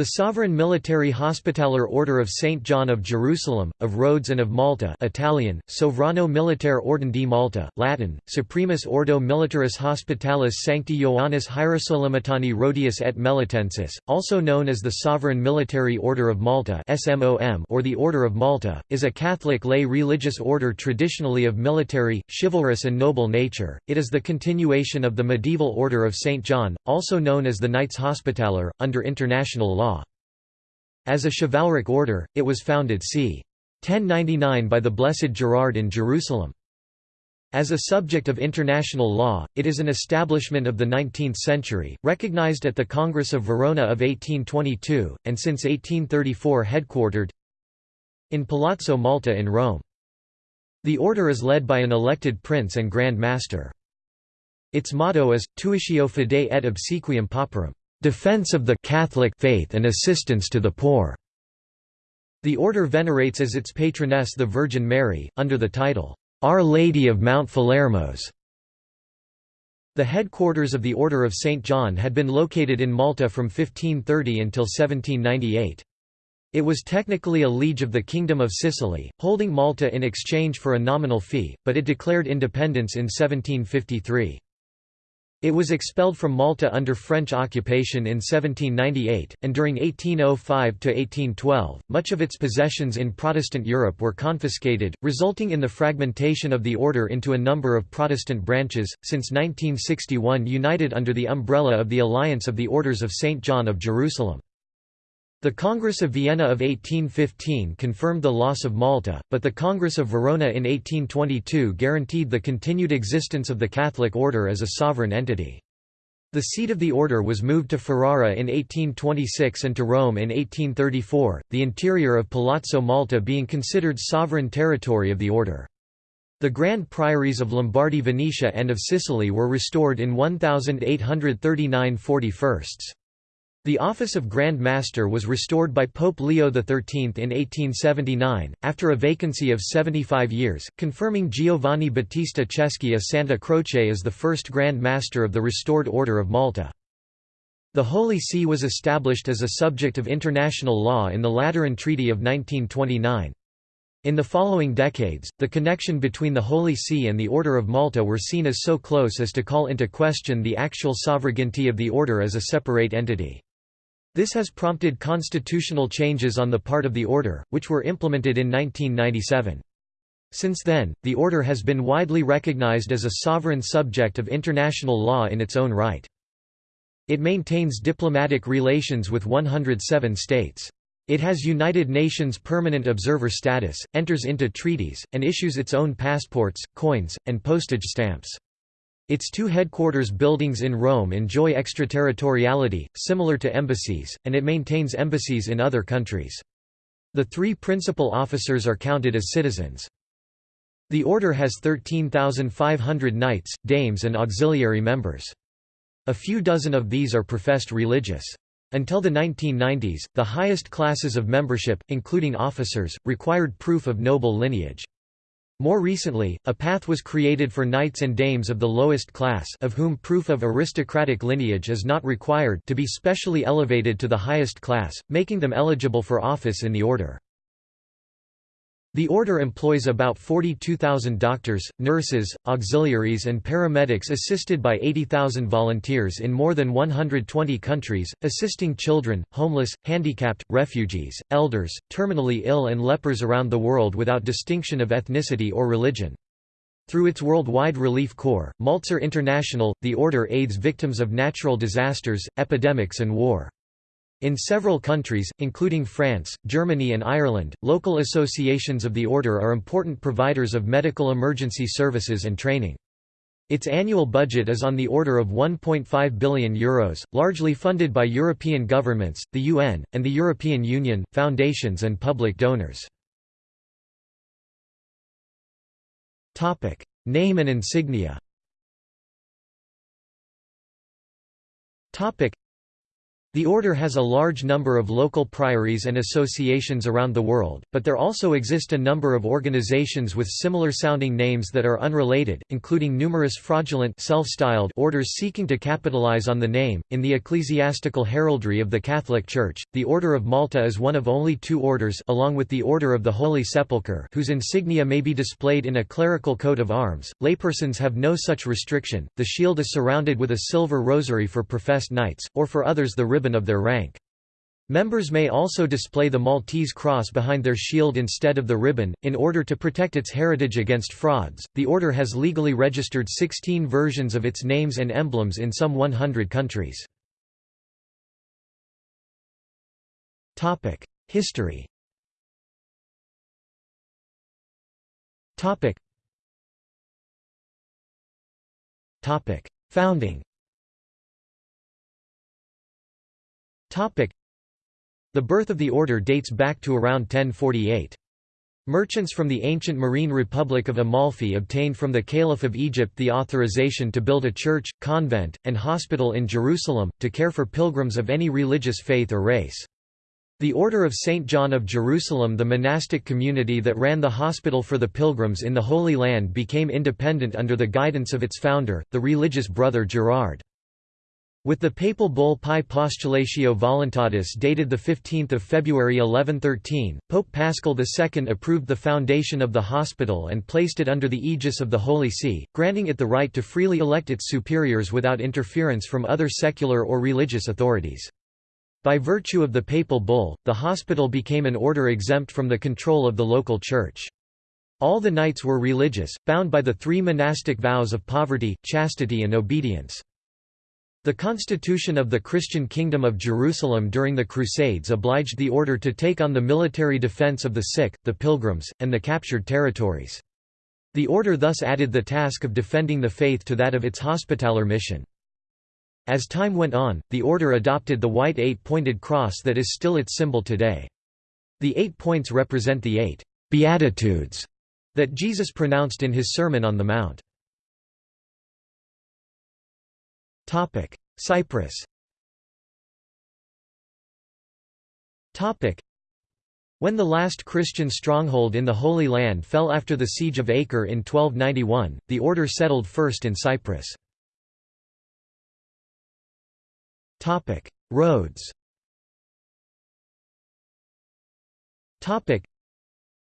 The Sovereign Military Hospitaller Order of St. John of Jerusalem, of Rhodes and of Malta Italian, Sovrano Militare Ordine di Malta, Latin, Supremus Ordo Militaris Hospitalis Sancti Ioannis Hierosolymitani Rhodius et Melitensis, also known as the Sovereign Military Order of Malta or the Order of Malta, is a Catholic lay religious order traditionally of military, chivalrous and noble nature. It is the continuation of the medieval Order of St. John, also known as the Knights Hospitaller, under international law. As a chivalric order, it was founded c. 1099 by the Blessed Gerard in Jerusalem. As a subject of international law, it is an establishment of the 19th century, recognized at the Congress of Verona of 1822, and since 1834 headquartered in Palazzo Malta in Rome. The order is led by an elected prince and grand master. Its motto is, Tuitio fidei et obsequium pauperum defense of the Catholic faith and assistance to the poor. The order venerates as its patroness the Virgin Mary, under the title, Our Lady of Mount Philermos. The headquarters of the Order of St. John had been located in Malta from 1530 until 1798. It was technically a liege of the Kingdom of Sicily, holding Malta in exchange for a nominal fee, but it declared independence in 1753. It was expelled from Malta under French occupation in 1798, and during 1805–1812, much of its possessions in Protestant Europe were confiscated, resulting in the fragmentation of the order into a number of Protestant branches, since 1961 united under the umbrella of the Alliance of the Orders of St. John of Jerusalem. The Congress of Vienna of 1815 confirmed the loss of Malta, but the Congress of Verona in 1822 guaranteed the continued existence of the Catholic order as a sovereign entity. The seat of the order was moved to Ferrara in 1826 and to Rome in 1834, the interior of Palazzo Malta being considered sovereign territory of the order. The grand priories of Lombardy Venetia and of Sicily were restored in 1839 41. The office of Grand Master was restored by Pope Leo XIII in 1879, after a vacancy of 75 years, confirming Giovanni Battista Ceschi a Santa Croce as the first Grand Master of the restored Order of Malta. The Holy See was established as a subject of international law in the Lateran Treaty of 1929. In the following decades, the connection between the Holy See and the Order of Malta were seen as so close as to call into question the actual sovereignty of the order as a separate entity. This has prompted constitutional changes on the part of the order, which were implemented in 1997. Since then, the order has been widely recognized as a sovereign subject of international law in its own right. It maintains diplomatic relations with 107 states. It has United Nations permanent observer status, enters into treaties, and issues its own passports, coins, and postage stamps. Its two headquarters buildings in Rome enjoy extraterritoriality, similar to embassies, and it maintains embassies in other countries. The three principal officers are counted as citizens. The order has 13,500 knights, dames and auxiliary members. A few dozen of these are professed religious. Until the 1990s, the highest classes of membership, including officers, required proof of noble lineage. More recently, a path was created for knights and dames of the lowest class of whom proof of aristocratic lineage is not required to be specially elevated to the highest class, making them eligible for office in the order. The order employs about 42,000 doctors, nurses, auxiliaries and paramedics assisted by 80,000 volunteers in more than 120 countries, assisting children, homeless, handicapped, refugees, elders, terminally ill and lepers around the world without distinction of ethnicity or religion. Through its worldwide relief corps, Malteser International, the order aids victims of natural disasters, epidemics and war. In several countries, including France, Germany and Ireland, local associations of the order are important providers of medical emergency services and training. Its annual budget is on the order of €1.5 billion, Euros, largely funded by European governments, the UN, and the European Union, foundations and public donors. Name and insignia The order has a large number of local priories and associations around the world, but there also exist a number of organizations with similar-sounding names that are unrelated, including numerous fraudulent self-styled orders seeking to capitalize on the name. In the ecclesiastical heraldry of the Catholic Church, the Order of Malta is one of only two orders along with the Order of the Holy Sepulchre whose insignia may be displayed in a clerical coat of arms. Laypersons have no such restriction. The shield is surrounded with a silver rosary for professed knights, or for others the ribbon of their rank. Members may also display the Maltese cross behind their shield instead of the ribbon, in order to protect its heritage against frauds. The order has legally registered 16 versions of its names and emblems in some 100 countries. History Topic: Founding The birth of the order dates back to around 1048. Merchants from the ancient marine republic of Amalfi obtained from the Caliph of Egypt the authorization to build a church, convent, and hospital in Jerusalem, to care for pilgrims of any religious faith or race. The Order of St. John of Jerusalem the monastic community that ran the hospital for the pilgrims in the Holy Land became independent under the guidance of its founder, the religious brother Gerard. With the papal bull Pie Postulatio Voluntatis dated 15 February 1113, Pope Paschal II approved the foundation of the hospital and placed it under the aegis of the Holy See, granting it the right to freely elect its superiors without interference from other secular or religious authorities. By virtue of the papal bull, the hospital became an order exempt from the control of the local church. All the knights were religious, bound by the three monastic vows of poverty, chastity and obedience. The constitution of the Christian Kingdom of Jerusalem during the Crusades obliged the order to take on the military defense of the sick, the pilgrims, and the captured territories. The order thus added the task of defending the faith to that of its hospitaller mission. As time went on, the order adopted the white eight-pointed cross that is still its symbol today. The eight points represent the eight «beatitudes» that Jesus pronounced in his Sermon on the Mount. Cyprus. Topic: when the last Christian stronghold in the Holy Land fell after the Siege of Acre in 1291, the order settled first in Cyprus. Topic. Rhodes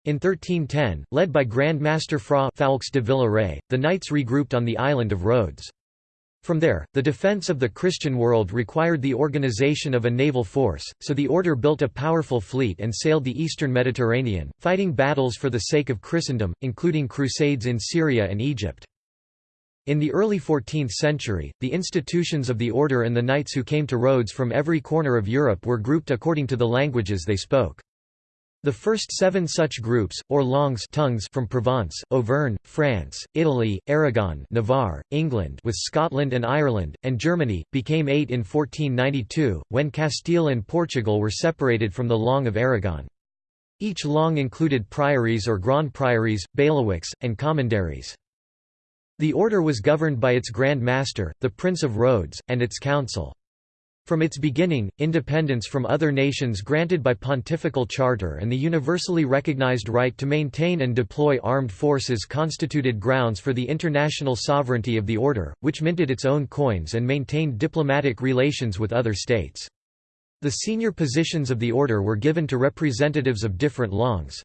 in 1310, led by Grand Master Fra Foulques de Villaret, the knights regrouped on the island of Rhodes. From there, the defense of the Christian world required the organization of a naval force, so the order built a powerful fleet and sailed the eastern Mediterranean, fighting battles for the sake of Christendom, including crusades in Syria and Egypt. In the early 14th century, the institutions of the order and the knights who came to Rhodes from every corner of Europe were grouped according to the languages they spoke. The first seven such groups, or langues tongues from Provence, Auvergne, France, Italy, Aragon Navarre, England with Scotland and Ireland, and Germany, became eight in 1492, when Castile and Portugal were separated from the Langue of Aragon. Each Langue included priories or grand priories, bailiwicks, and commanderies. The order was governed by its Grand Master, the Prince of Rhodes, and its council. From its beginning, independence from other nations granted by pontifical charter and the universally recognized right to maintain and deploy armed forces constituted grounds for the international sovereignty of the order, which minted its own coins and maintained diplomatic relations with other states. The senior positions of the order were given to representatives of different langues.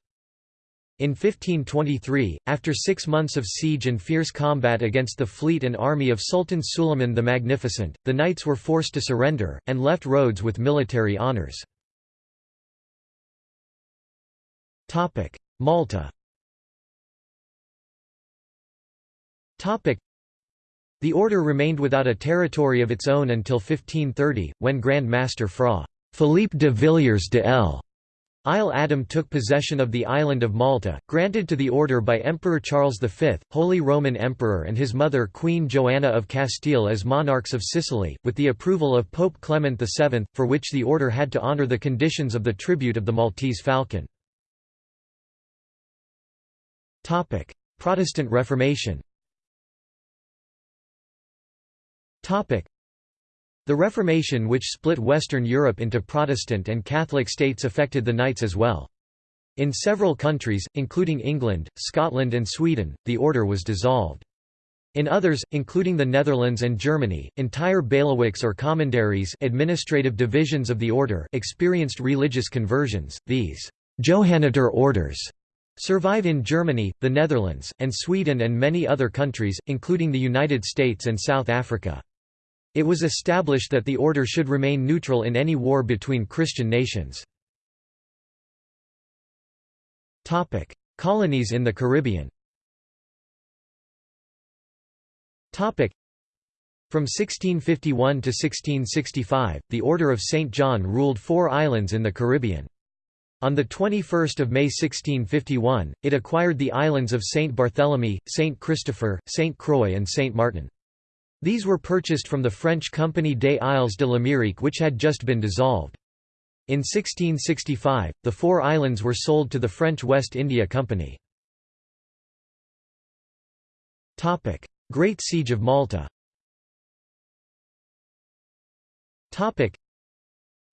In 1523, after six months of siege and fierce combat against the fleet and army of Sultan Suleiman the Magnificent, the knights were forced to surrender, and left Rhodes with military honours. Malta The order remained without a territory of its own until 1530, when Grand Master Fra. Philippe de Villiers de L. Isle Adam took possession of the island of Malta, granted to the order by Emperor Charles V, Holy Roman Emperor and his mother Queen Joanna of Castile as monarchs of Sicily, with the approval of Pope Clement VII, for which the order had to honour the conditions of the tribute of the Maltese falcon. Protestant Reformation The Reformation which split Western Europe into Protestant and Catholic states affected the Knights as well. In several countries, including England, Scotland and Sweden, the order was dissolved. In others, including the Netherlands and Germany, entire bailiwicks or commanderies administrative divisions of the order experienced religious conversions. These Johanniter orders survive in Germany, the Netherlands, and Sweden and many other countries, including the United States and South Africa. It was established that the order should remain neutral in any war between Christian nations. Colonies in the Caribbean From 1651 to 1665, the Order of St. John ruled four islands in the Caribbean. On 21 May 1651, it acquired the islands of St. Barthélemy, St. Christopher, St. Croix and St. Martin. These were purchased from the French company des Isles de l'Amérique which had just been dissolved. In 1665, the four islands were sold to the French West India Company. Great Siege of Malta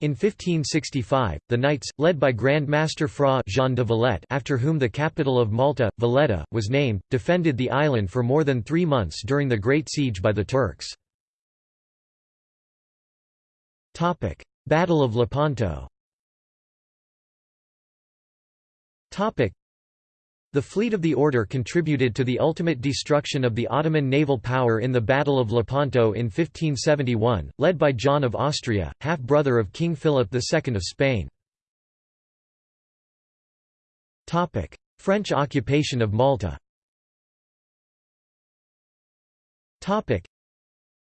in 1565, the Knights, led by Grand Master Fra Jean de Valette after whom the capital of Malta, Valletta, was named, defended the island for more than three months during the Great Siege by the Turks. Battle of Lepanto the fleet of the order contributed to the ultimate destruction of the Ottoman naval power in the Battle of Lepanto in 1571, led by John of Austria, half-brother of King Philip II of Spain. French occupation of Malta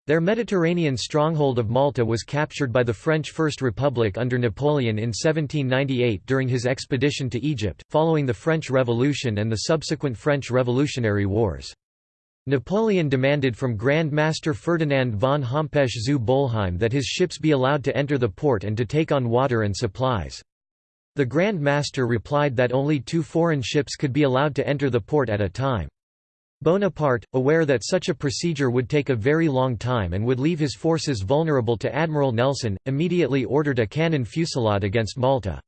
their Mediterranean stronghold of Malta was captured by the French First Republic under Napoleon in 1798 during his expedition to Egypt, following the French Revolution and the subsequent French Revolutionary Wars. Napoleon demanded from Grand Master Ferdinand von Hompesch zu Bolheim that his ships be allowed to enter the port and to take on water and supplies. The Grand Master replied that only two foreign ships could be allowed to enter the port at a time. Bonaparte, aware that such a procedure would take a very long time and would leave his forces vulnerable to Admiral Nelson, immediately ordered a cannon fusillade against Malta.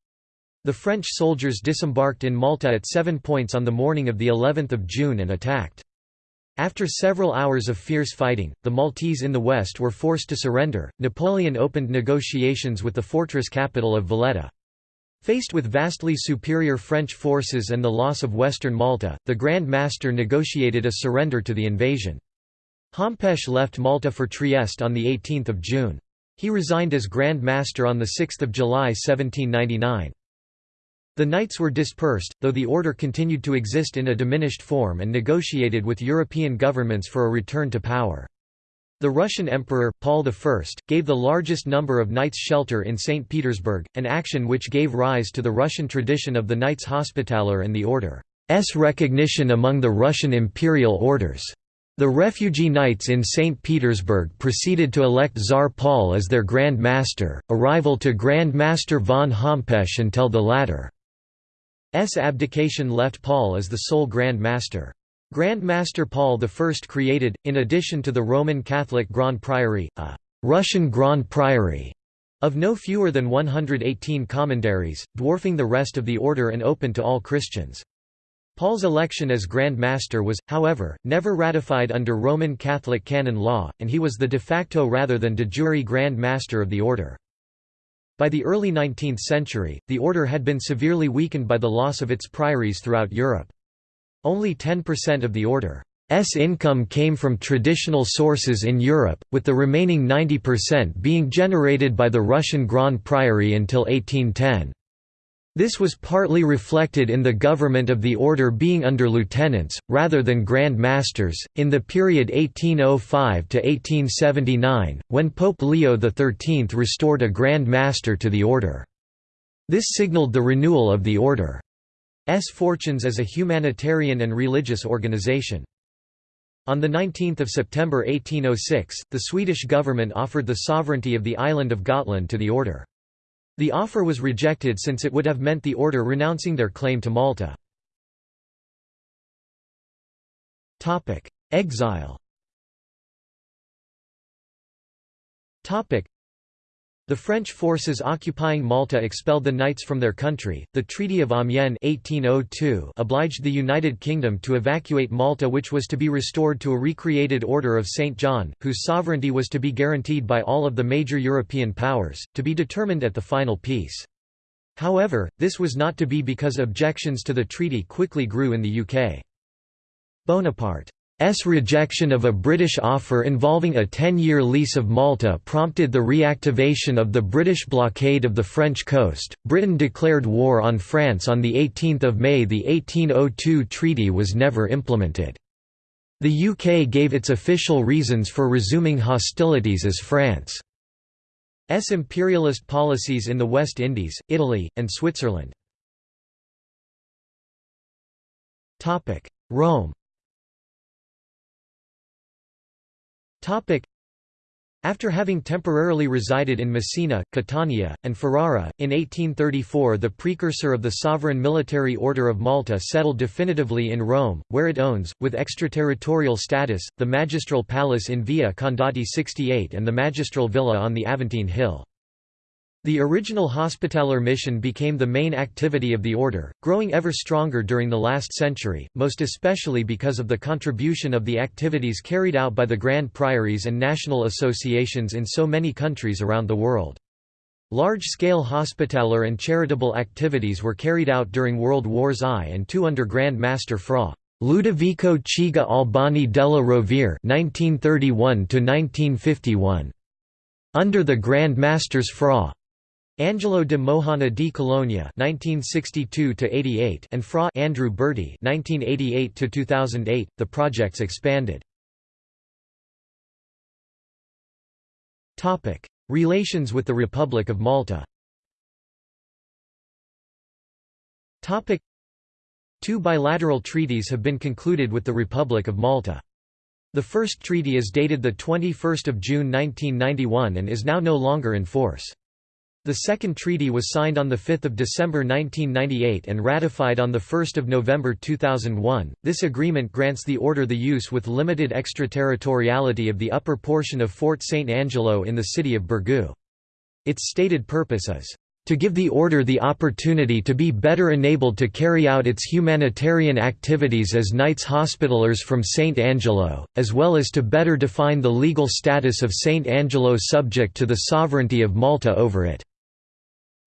The French soldiers disembarked in Malta at seven points on the morning of of June and attacked. After several hours of fierce fighting, the Maltese in the west were forced to surrender. Napoleon opened negotiations with the fortress capital of Valletta. Faced with vastly superior French forces and the loss of western Malta, the Grand Master negotiated a surrender to the invasion. Hompesch left Malta for Trieste on 18 June. He resigned as Grand Master on 6 July 1799. The Knights were dispersed, though the order continued to exist in a diminished form and negotiated with European governments for a return to power. The Russian Emperor, Paul I, gave the largest number of knights shelter in St. Petersburg, an action which gave rise to the Russian tradition of the Knights Hospitaller and the Order's recognition among the Russian imperial orders. The refugee knights in St. Petersburg proceeded to elect Tsar Paul as their Grand Master, a rival to Grand Master von Hompesch until the latter's abdication left Paul as the sole Grand Master. Grand Master Paul I created, in addition to the Roman Catholic Grand Priory, a «Russian Grand Priory» of no fewer than 118 commanderies, dwarfing the rest of the order and open to all Christians. Paul's election as Grand Master was, however, never ratified under Roman Catholic canon law, and he was the de facto rather than de jure Grand Master of the order. By the early 19th century, the order had been severely weakened by the loss of its priories throughout Europe. Only 10% of the order's income came from traditional sources in Europe, with the remaining 90% being generated by the Russian Grand Priory until 1810. This was partly reflected in the government of the order being under lieutenants, rather than grand masters, in the period 1805 to 1879, when Pope Leo XIII restored a grand master to the order. This signaled the renewal of the order. S fortunes as a humanitarian and religious organization. On 19 September 1806, the Swedish government offered the sovereignty of the island of Gotland to the order. The offer was rejected since it would have meant the order renouncing their claim to Malta. Exile The French forces occupying Malta expelled the knights from their country. The Treaty of Amiens 1802 obliged the United Kingdom to evacuate Malta, which was to be restored to a recreated Order of St. John, whose sovereignty was to be guaranteed by all of the major European powers, to be determined at the final peace. However, this was not to be because objections to the treaty quickly grew in the UK. Bonaparte S rejection of a British offer involving a 10-year lease of Malta prompted the reactivation of the British blockade of the French coast. Britain declared war on France on the 18th of May. The 1802 treaty was never implemented. The UK gave its official reasons for resuming hostilities as France's imperialist policies in the West Indies, Italy, and Switzerland. Rome After having temporarily resided in Messina, Catania, and Ferrara, in 1834 the precursor of the sovereign military order of Malta settled definitively in Rome, where it owns, with extraterritorial status, the magistral palace in Via Condotti 68 and the magistral villa on the Aventine Hill. The original Hospitaller mission became the main activity of the order, growing ever stronger during the last century, most especially because of the contribution of the activities carried out by the Grand Priories and national associations in so many countries around the world. Large-scale hospitaller and charitable activities were carried out during World Wars I and II under Grand Master Fra. Ludovico Chigi Albani della Rovere (1931–1951). Under the Grand Masters Fra. Angelo de Mojana di Cologna (1962–88) and Fra Andrew Bertie (1988–2008). The projects expanded. Topic: Relations with the Republic of Malta. Topic: Two bilateral treaties have been concluded with the Republic of Malta. The first treaty is dated the 21st of June 1991 and is now no longer in force. The second treaty was signed on 5 December 1998 and ratified on 1 November 2001. This agreement grants the order the use with limited extraterritoriality of the upper portion of Fort St. Angelo in the city of Birgu. Its stated purpose is to give the order the opportunity to be better enabled to carry out its humanitarian activities as Knights Hospitallers from St. Angelo, as well as to better define the legal status of St. Angelo subject to the sovereignty of Malta over it.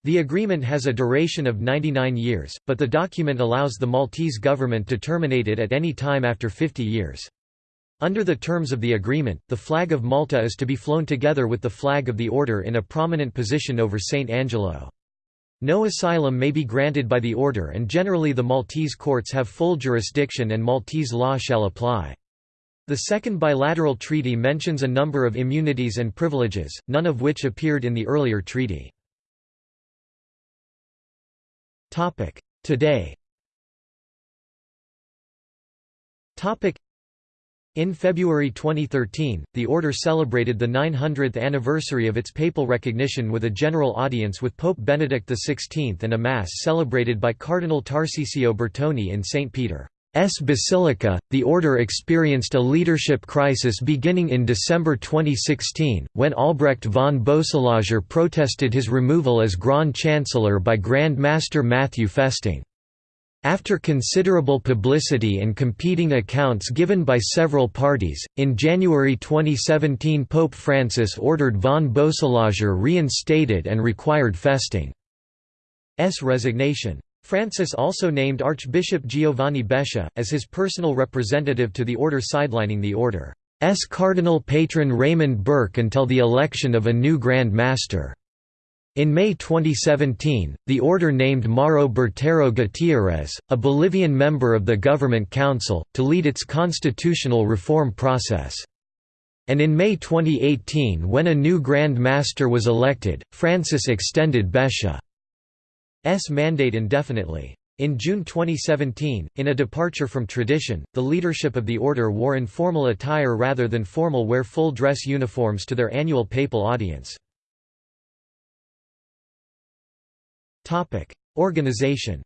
The agreement has a duration of 99 years, but the document allows the Maltese government to terminate it at any time after 50 years. Under the terms of the agreement, the flag of Malta is to be flown together with the flag of the order in a prominent position over St. Angelo. No asylum may be granted by the order and generally the Maltese courts have full jurisdiction and Maltese law shall apply. The second bilateral treaty mentions a number of immunities and privileges, none of which appeared in the earlier treaty. Today. In February 2013, the order celebrated the 900th anniversary of its papal recognition with a general audience with Pope Benedict XVI and a mass celebrated by Cardinal Tarcisio Bertone in St. Peter. S Basilica, the order experienced a leadership crisis beginning in December 2016, when Albrecht von Boeselager protested his removal as Grand Chancellor by Grand Master Matthew Festing. After considerable publicity and competing accounts given by several parties, in January 2017 Pope Francis ordered von Boeselager reinstated and required Festing's resignation. Francis also named Archbishop Giovanni Becciu, as his personal representative to the order sidelining the order's cardinal patron Raymond Burke until the election of a new Grand Master. In May 2017, the order named Mauro Bertero Gutierrez, a Bolivian member of the Government Council, to lead its constitutional reform process. And in May 2018 when a new Grand Master was elected, Francis extended Becciu. S mandate indefinitely. In June 2017, in a departure from tradition, the leadership of the order wore informal attire rather than formal wear full dress uniforms to their annual papal audience. Organization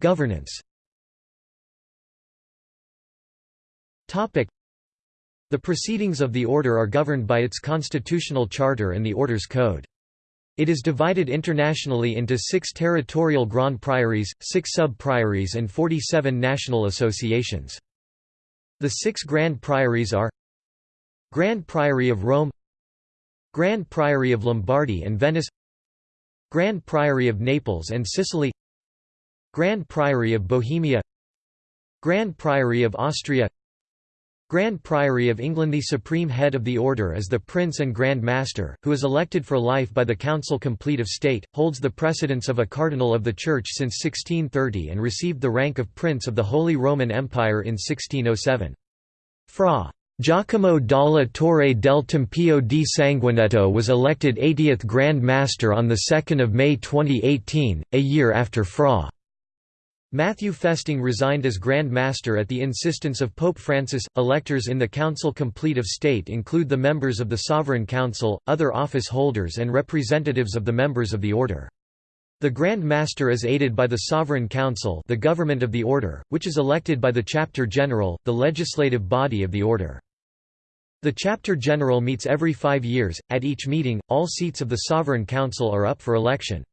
Governance The proceedings of the order are governed by its constitutional charter and the order's code. It is divided internationally into six territorial grand priories, six sub-priories and 47 national associations. The six grand priories are Grand Priory of Rome Grand Priory of Lombardy and Venice Grand Priory of Naples and Sicily Grand Priory of Bohemia Grand Priory of Austria Grand Priory of England The supreme head of the order is the Prince and Grand Master, who is elected for life by the Council Complete of State, holds the precedence of a Cardinal of the Church since 1630 and received the rank of Prince of the Holy Roman Empire in 1607. Fra. Giacomo dalla Torre del Tempio di Sanguinetto was elected 80th Grand Master on 2 May 2018, a year after Fra. Matthew Festing resigned as Grand Master at the insistence of Pope Francis. Electors in the Council Complete of State include the members of the Sovereign Council, other office holders, and representatives of the members of the Order. The Grand Master is aided by the Sovereign Council, the government of the Order, which is elected by the Chapter General, the legislative body of the Order. The Chapter General meets every five years. At each meeting, all seats of the Sovereign Council are up for election.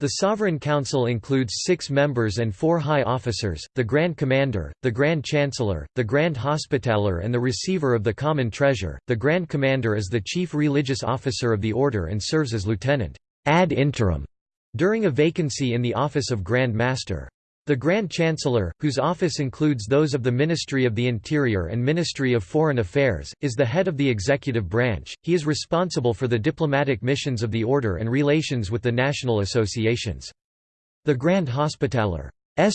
The Sovereign Council includes six members and four high officers, the Grand Commander, the Grand Chancellor, the Grand Hospitaller and the Receiver of the Common Treasure. The Grand Commander is the chief religious officer of the Order and serves as lieutenant ad interim during a vacancy in the office of Grand Master. The Grand Chancellor, whose office includes those of the Ministry of the Interior and Ministry of Foreign Affairs, is the head of the executive branch. He is responsible for the diplomatic missions of the order and relations with the national associations. The Grand Hospitaller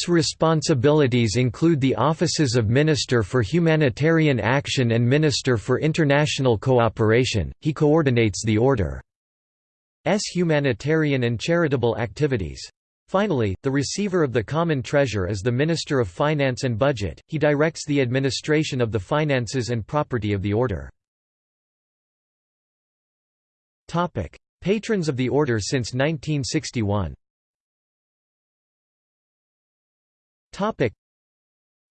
responsibilities include the offices of Minister for Humanitarian Action and Minister for International Cooperation. He coordinates the order's humanitarian and charitable activities. Finally, the receiver of the common treasure is the Minister of Finance and Budget, he directs the administration of the finances and property of the order. Patrons of the order since 1961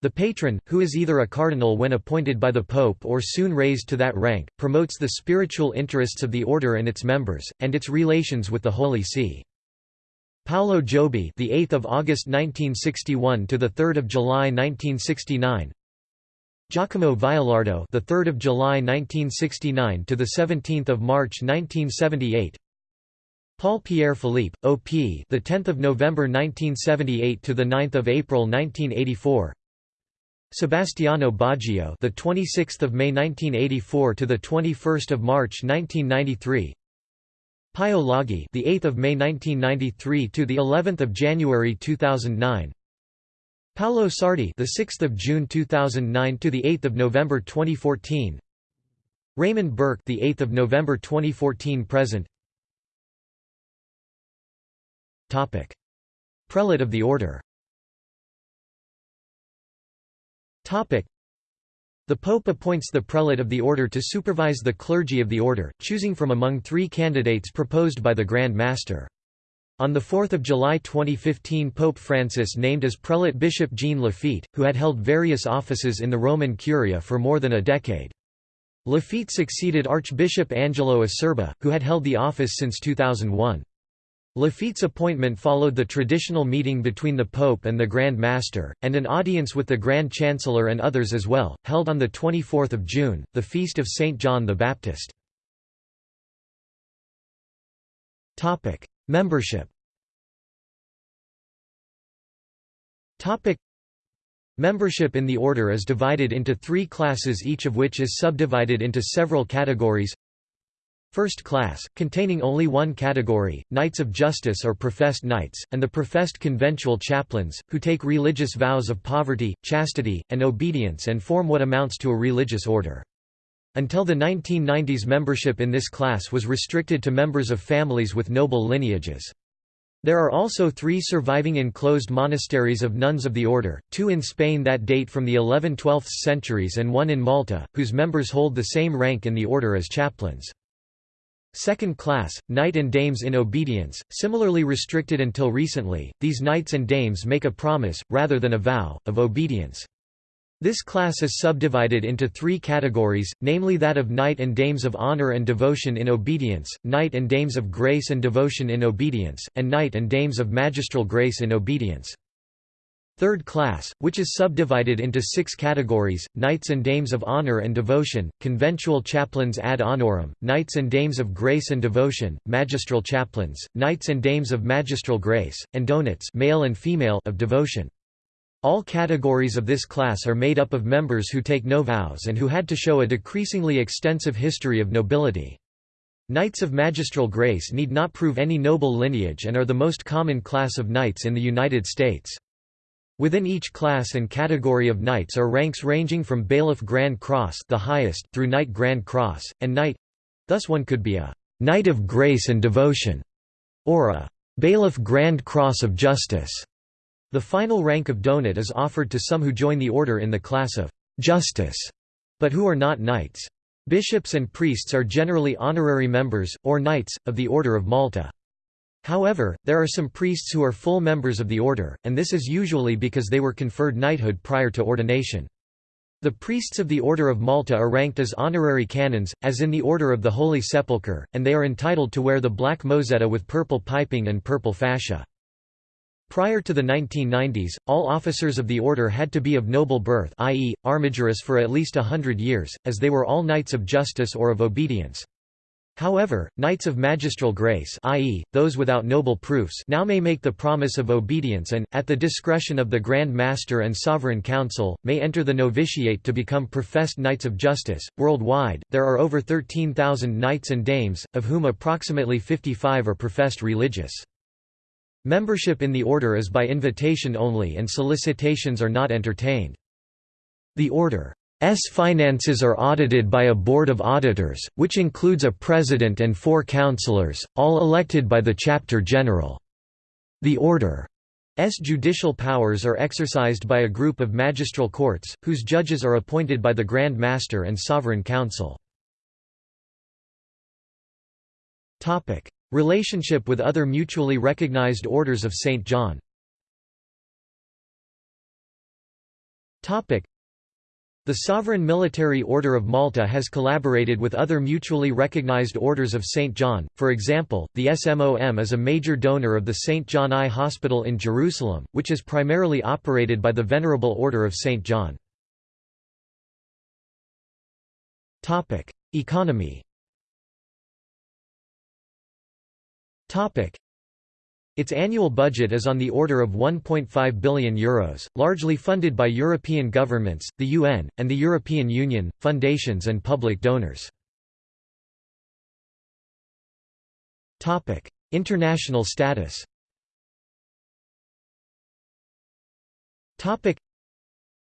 the patron, who is either a cardinal when appointed by the pope or soon raised to that rank, promotes the spiritual interests of the order and its members, and its relations with the Holy See. Paolo Giobbe, the 8th of August 1961 to the 3rd of July 1969. Giacomo Violardo, the 3rd of July 1969 to the 17th of March 1978. Paul Pierre Philippe, OP, the 10th of November 1978 to the 9th of April 1984. Sebastiano Baggio, the 26th of May 1984 to the 21st of March 1993. Pio Laghi, the 8th of May 1993 to the 11th of January 2009. Paolo Sardi, the 6th of June 2009 to the 8th of November 2014. Raymond Burke, the 8th of November 2014 present. Topic: Prelate of the Order. Topic: the Pope appoints the prelate of the order to supervise the clergy of the order, choosing from among three candidates proposed by the Grand Master. On 4 July 2015 Pope Francis named as prelate Bishop Jean Laffitte, who had held various offices in the Roman Curia for more than a decade. Laffitte succeeded Archbishop Angelo Acerbi, who had held the office since 2001. Laffitte's appointment followed the traditional meeting between the Pope and the Grand Master, and an audience with the Grand Chancellor and others as well, held on 24 June, the feast of St. John the Baptist. Membership Membership in the order is divided into three classes each of which is subdivided into several categories First class, containing only one category, Knights of Justice or professed knights, and the professed conventual chaplains, who take religious vows of poverty, chastity, and obedience and form what amounts to a religious order. Until the 1990s membership in this class was restricted to members of families with noble lineages. There are also three surviving enclosed monasteries of nuns of the order, two in Spain that date from the 11th–12th centuries and one in Malta, whose members hold the same rank in the order as chaplains. Second class, knight and dames in obedience, similarly restricted until recently, these knights and dames make a promise, rather than a vow, of obedience. This class is subdivided into three categories, namely that of knight and dames of honor and devotion in obedience, knight and dames of grace and devotion in obedience, and knight and dames of magistral grace in obedience. Third class, which is subdivided into six categories, knights and dames of honor and devotion, conventual chaplains ad honorem, knights and dames of grace and devotion, magistral chaplains, knights and dames of magistral grace, and donates male and female of devotion. All categories of this class are made up of members who take no vows and who had to show a decreasingly extensive history of nobility. Knights of magistral grace need not prove any noble lineage and are the most common class of knights in the United States. Within each class and category of knights are ranks ranging from bailiff Grand Cross the highest through Knight Grand Cross, and Knight—thus one could be a «Knight of Grace and Devotion» or a «Bailiff Grand Cross of Justice». The final rank of donate is offered to some who join the order in the class of «justice», but who are not knights. Bishops and priests are generally honorary members, or knights, of the Order of Malta. However, there are some priests who are full members of the order, and this is usually because they were conferred knighthood prior to ordination. The priests of the Order of Malta are ranked as honorary canons, as in the Order of the Holy Sepulchre, and they are entitled to wear the black mozzetta with purple piping and purple fascia. Prior to the 1990s, all officers of the order had to be of noble birth i.e., armigerous for at least a hundred years, as they were all knights of justice or of obedience. However, knights of magistral grace i.e., those without noble proofs now may make the promise of obedience and, at the discretion of the Grand Master and Sovereign Council, may enter the novitiate to become professed knights of justice. Worldwide, there are over 13,000 knights and dames, of whom approximately 55 are professed religious. Membership in the order is by invitation only and solicitations are not entertained. The order's finances are audited by a board of auditors, which includes a president and four councillors, all elected by the chapter general. The order's judicial powers are exercised by a group of magistral courts, whose judges are appointed by the Grand Master and Sovereign Council. Relationship with other mutually recognized orders of St. John the Sovereign Military Order of Malta has collaborated with other mutually recognized orders of St. John, for example, the SMOM is a major donor of the St. John Eye Hospital in Jerusalem, which is primarily operated by the Venerable Order of St. John. Economy Its annual budget is on the order of €1.5 billion, Euros, largely funded by European governments, the UN, and the European Union, foundations and public donors. International status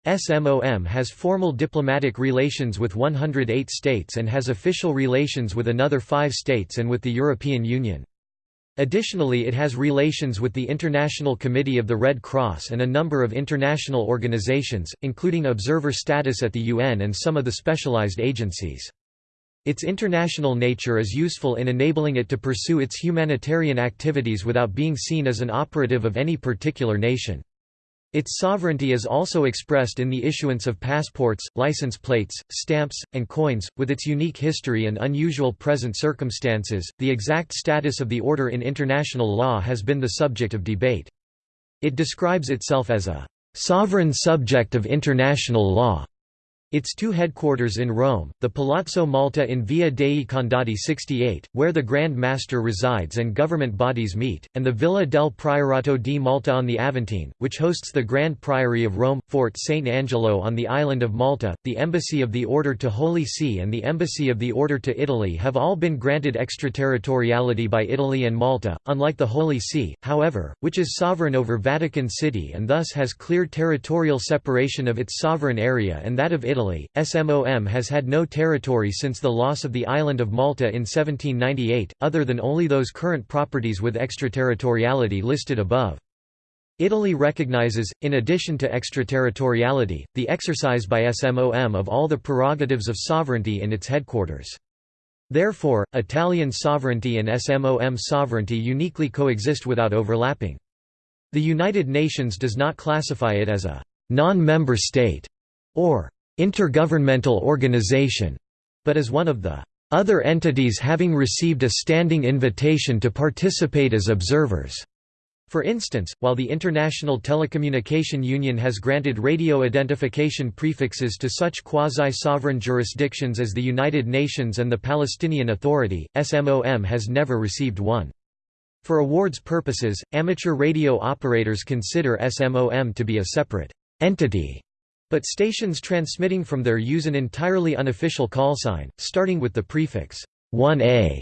SMOM has formal diplomatic relations with 108 states and has official relations with another five states and with the European Union. Additionally it has relations with the International Committee of the Red Cross and a number of international organizations, including observer status at the UN and some of the specialized agencies. Its international nature is useful in enabling it to pursue its humanitarian activities without being seen as an operative of any particular nation. Its sovereignty is also expressed in the issuance of passports, license plates, stamps, and coins. With its unique history and unusual present circumstances, the exact status of the order in international law has been the subject of debate. It describes itself as a sovereign subject of international law its two headquarters in Rome, the Palazzo Malta in Via dei Condotti 68, where the Grand Master resides and government bodies meet, and the Villa del Priorato di Malta on the Aventine, which hosts the Grand Priory of Rome, Fort St. Angelo on the island of Malta, the Embassy of the Order to Holy See and the Embassy of the Order to Italy have all been granted extraterritoriality by Italy and Malta, unlike the Holy See, however, which is sovereign over Vatican City and thus has clear territorial separation of its sovereign area and that of Italy Italy, SMOM has had no territory since the loss of the island of Malta in 1798, other than only those current properties with extraterritoriality listed above. Italy recognizes, in addition to extraterritoriality, the exercise by SMOM of all the prerogatives of sovereignty in its headquarters. Therefore, Italian sovereignty and SMOM sovereignty uniquely coexist without overlapping. The United Nations does not classify it as a non-member state, or intergovernmental organization, but as one of the other entities having received a standing invitation to participate as observers. For instance, while the International Telecommunication Union has granted radio identification prefixes to such quasi-sovereign jurisdictions as the United Nations and the Palestinian Authority, SMOM has never received one. For awards purposes, amateur radio operators consider SMOM to be a separate entity, but stations transmitting from there use an entirely unofficial callsign, starting with the prefix 1A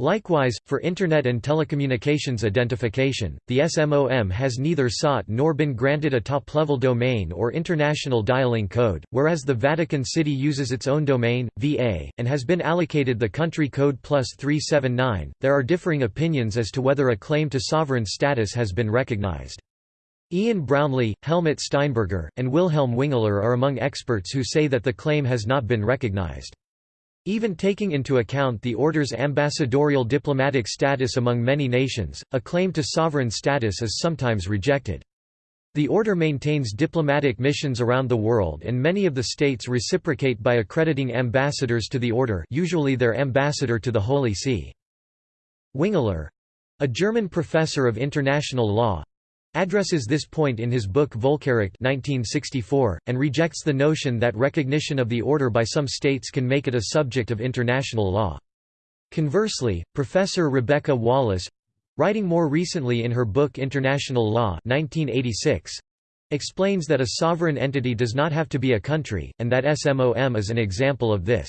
Likewise, for Internet and telecommunications identification, the SMOM has neither sought nor been granted a top-level domain or international dialing code, whereas the Vatican City uses its own domain, VA, and has been allocated the country code plus 379. There are differing opinions as to whether a claim to sovereign status has been recognized. Ian Brownlie, Helmut Steinberger, and Wilhelm Wengler are among experts who say that the claim has not been recognized. Even taking into account the order's ambassadorial diplomatic status among many nations, a claim to sovereign status is sometimes rejected. The order maintains diplomatic missions around the world and many of the states reciprocate by accrediting ambassadors to the order usually their ambassador to the Holy See. Wengler—a German professor of international law, addresses this point in his book Völkerrecht 1964, and rejects the notion that recognition of the order by some states can make it a subject of international law. Conversely, Professor Rebecca Wallace writing more recently in her book International Law 1986, explains that a sovereign entity does not have to be a country, and that SMOM is an example of this.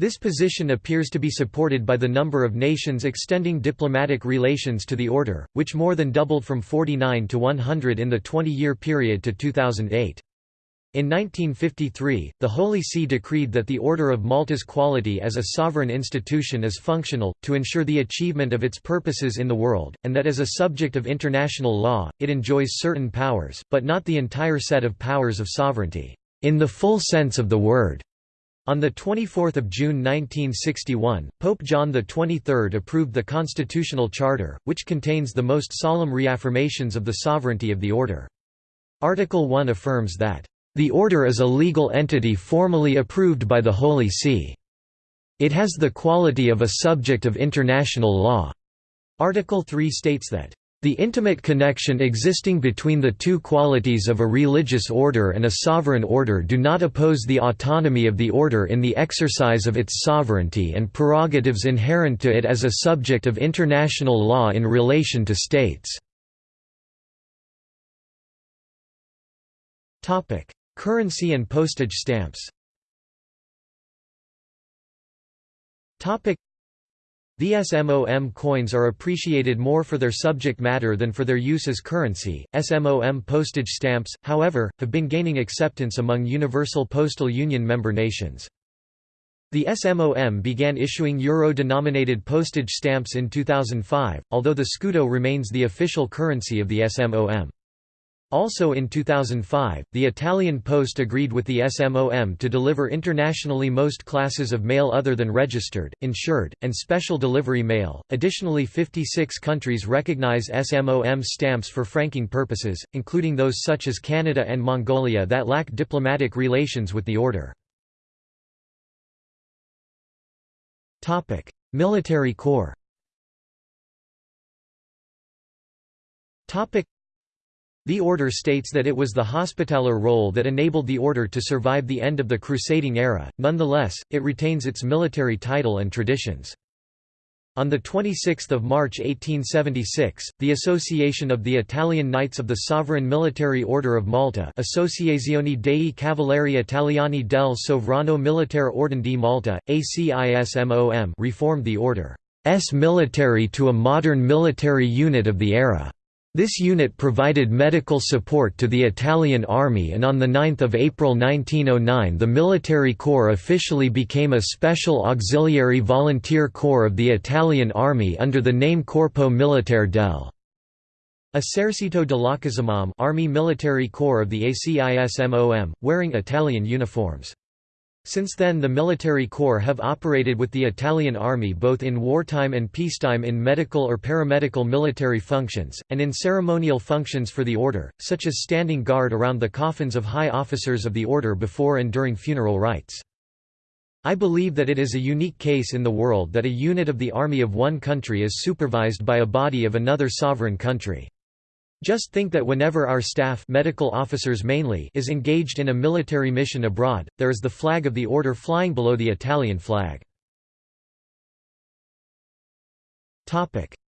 This position appears to be supported by the number of nations extending diplomatic relations to the order, which more than doubled from 49 to 100 in the 20-year period to 2008. In 1953, the Holy See decreed that the Order of Malta's quality as a sovereign institution is functional, to ensure the achievement of its purposes in the world, and that as a subject of international law, it enjoys certain powers, but not the entire set of powers of sovereignty, in the full sense of the word. On 24 June 1961, Pope John XXIII approved the Constitutional Charter, which contains the most solemn reaffirmations of the sovereignty of the Order. Article 1 affirms that, "...the Order is a legal entity formally approved by the Holy See. It has the quality of a subject of international law." Article 3 states that, the intimate connection existing between the two qualities of a religious order and a sovereign order do not oppose the autonomy of the order in the exercise of its sovereignty and prerogatives inherent to it as a subject of international law in relation to states. Currency and postage stamps the SMOM coins are appreciated more for their subject matter than for their use as currency. SMOM postage stamps, however, have been gaining acceptance among Universal Postal Union member nations. The SMOM began issuing euro-denominated postage stamps in 2005, although the scudo remains the official currency of the SMOM. Also in 2005, the Italian Post agreed with the SMOM to deliver internationally most classes of mail other than registered, insured, and special delivery mail. Additionally, 56 countries recognize SMOM stamps for franking purposes, including those such as Canada and Mongolia that lack diplomatic relations with the order. Topic: Military Corps. Topic the order states that it was the Hospitaller role that enabled the order to survive the end of the crusading era, nonetheless, it retains its military title and traditions. On 26 March 1876, the Association of the Italian Knights of the Sovereign Military Order of Malta Associazione dei Cavalieri Italiani del Sovrano Militare Ordine di Malta, ACISMOM reformed the order's military to a modern military unit of the era. This unit provided medical support to the Italian army and on 9 April 1909 the military corps officially became a special auxiliary volunteer corps of the Italian army under the name Corpo Militare del Esercito dell'Occupazione Army Military Corps of the ACISMOM, wearing Italian uniforms. Since then the military corps have operated with the Italian army both in wartime and peacetime in medical or paramedical military functions, and in ceremonial functions for the order, such as standing guard around the coffins of high officers of the order before and during funeral rites. I believe that it is a unique case in the world that a unit of the army of one country is supervised by a body of another sovereign country. Just think that whenever our staff medical officers mainly is engaged in a military mission abroad, there is the flag of the order flying below the Italian flag.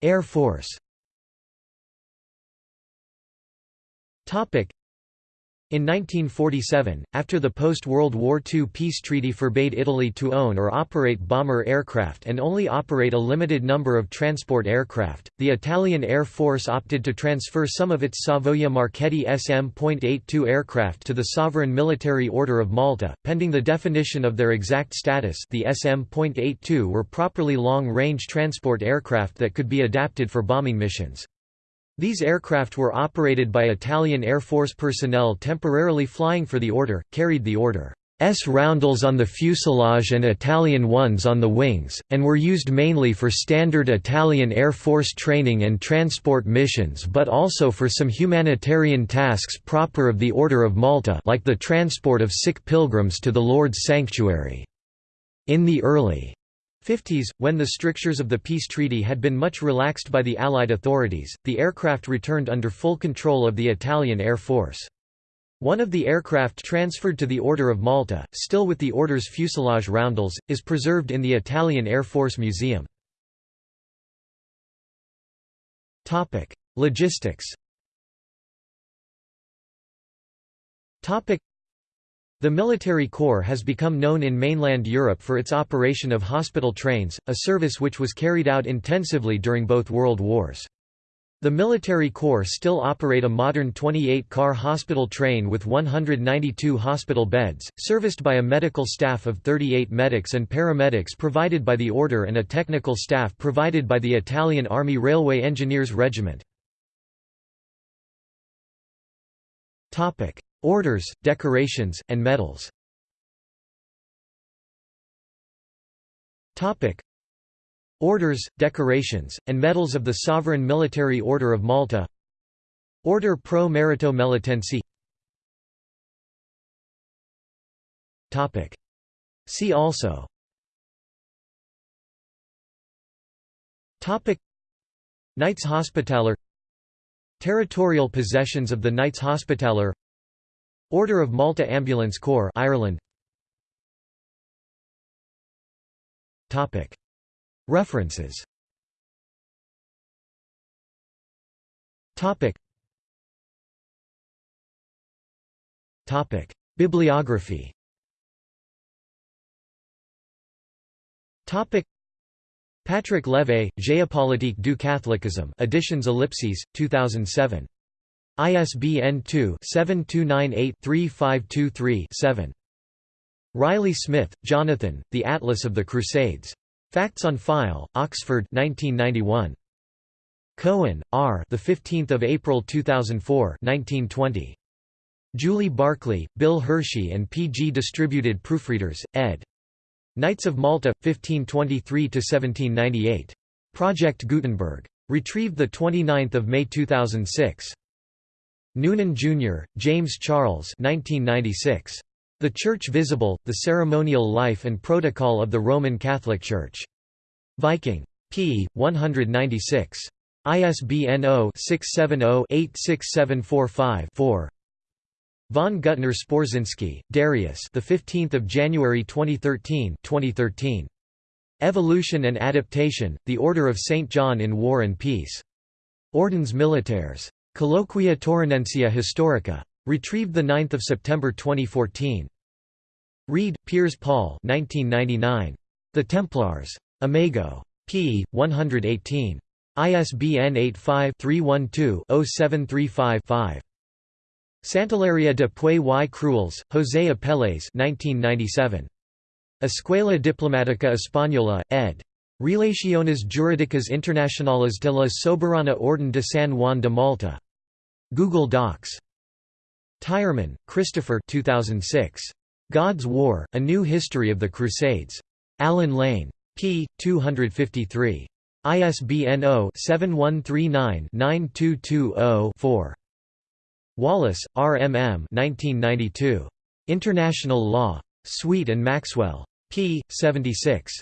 Air Force in 1947, after the post-World War II peace treaty forbade Italy to own or operate bomber aircraft and only operate a limited number of transport aircraft, the Italian Air Force opted to transfer some of its Savoia Marchetti SM.82 aircraft to the Sovereign Military Order of Malta, pending the definition of their exact status the SM.82 were properly long-range transport aircraft that could be adapted for bombing missions. These aircraft were operated by Italian Air Force personnel temporarily flying for the order, carried the order's roundels on the fuselage and Italian ones on the wings, and were used mainly for standard Italian Air Force training and transport missions but also for some humanitarian tasks proper of the Order of Malta like the transport of sick pilgrims to the Lourdes sanctuary. In the early 50s, when the strictures of the peace treaty had been much relaxed by the Allied authorities, the aircraft returned under full control of the Italian Air Force. One of the aircraft transferred to the Order of Malta, still with the order's fuselage roundels, is preserved in the Italian Air Force Museum. Logistics the military corps has become known in mainland Europe for its operation of hospital trains, a service which was carried out intensively during both world wars. The military corps still operate a modern 28-car hospital train with 192 hospital beds, serviced by a medical staff of 38 medics and paramedics provided by the Order and a technical staff provided by the Italian Army Railway Engineers Regiment. Orders, decorations, and medals. Orders, decorations, and medals of the Sovereign Military Order of Malta. Order Pro Merito Melitensi See also. Knights Hospitaller. Territorial possessions of the Knights Hospitaller Order of Malta Ambulance Corps Ireland. Topic. References. Topic. Topic. Bibliography. Topic. Patrick Levaye, Géopolitique du catholicisme editions Ellipses, 2007 ISBN 2-7298-3523-7. Riley Smith, Jonathan, The Atlas of the Crusades. Facts on File, Oxford 1991. Cohen, R. The 15th of April 2004, 1920. Julie Barclay, Bill Hershey and P. G. Distributed Proofreaders, ed. Knights of Malta, 1523–1798. Project Gutenberg. Retrieved 29 May 2006. Noonan, Jr., James Charles 1996. The Church Visible, The Ceremonial Life and Protocol of the Roman Catholic Church. Viking. p. 196. ISBN 0-670-86745-4 Von Guttner Sporzinski, Darius the 15th of January 2013 2013 Evolution and Adaptation The Order of St John in War and Peace Ordens Militaires Colloquia Taurinensia Historica. Retrieved 9 September 2014. Read, Piers Paul 1999. The Templars. Imago. p. 118. ISBN 85-312-0735-5. Santilleria de Puey y Cruels, José Apelles 1997. Escuela Diplomática Española, ed. Relaciones Jurídicas Internacionales de la Soberana Orden de San Juan de Malta. Google Docs. Tyerman, Christopher 2006. God's War, A New History of the Crusades. Allen Lane. p. 253. ISBN 0-7139-9220-4. Wallace, R. M. M. 1992. International Law. Sweet and Maxwell. p. 76.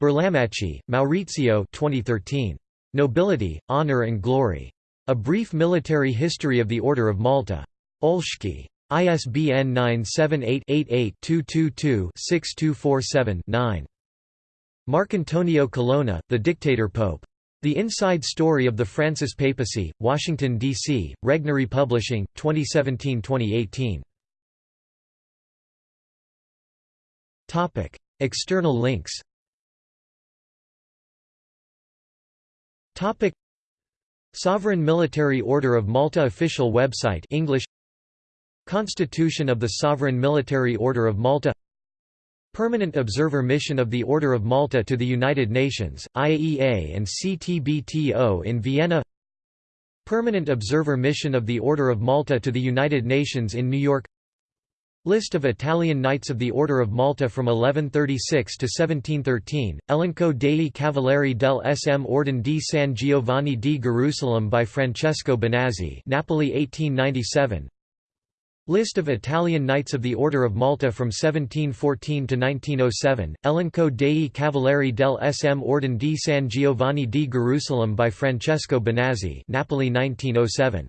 Berlamacci, Maurizio 2013. Nobility, Honor and Glory. A Brief Military History of the Order of Malta. Olschki. ISBN 978-88-222-6247-9. Marcantonio Colonna, The Dictator Pope. The Inside Story of the Francis Papacy, Washington, D.C., Regnery Publishing, 2017–2018. External links Sovereign Military Order of Malta official website English. Constitution of the Sovereign Military Order of Malta. Permanent Observer Mission of the Order of Malta to the United Nations, IAEA and CTBTO in Vienna. Permanent Observer Mission of the Order of Malta to the United Nations in New York List of Italian Knights of the Order of Malta from 1136 to 1713, Elenco dei Cavalieri del SM Ordine di San Giovanni di Gerusalemme by Francesco Bonazzi Napoli 1897 List of Italian Knights of the Order of Malta from 1714 to 1907, Elenco dei Cavalieri del SM Ordine di San Giovanni di Gerusalemme by Francesco Bonazzi Napoli 1907.